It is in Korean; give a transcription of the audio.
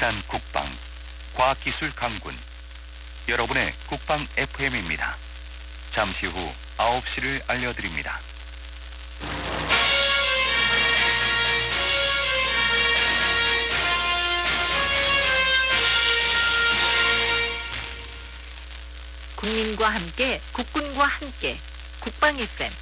친한 국방, 과학기술 강군. 여러분의 국방 FM입니다. 잠시 후 9시를 알려드립니다. 국민과 함께 국군과 함께 국방 FM